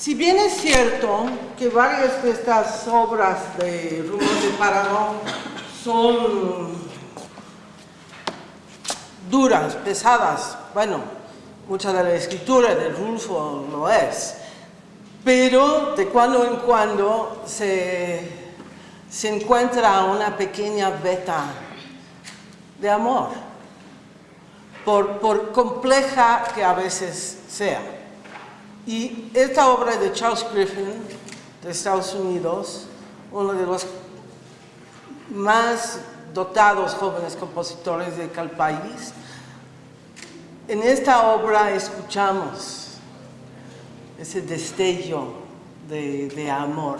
Si bien es cierto que varias de estas obras de Rumor de Parano son duras, pesadas, bueno, mucha de la escritura de Rulfo lo es, pero de cuando en cuando se, se encuentra una pequeña beta de amor, por, por compleja que a veces sea. Y esta obra de Charles Griffin, de Estados Unidos, uno de los más dotados jóvenes compositores de del país, en esta obra escuchamos ese destello de, de amor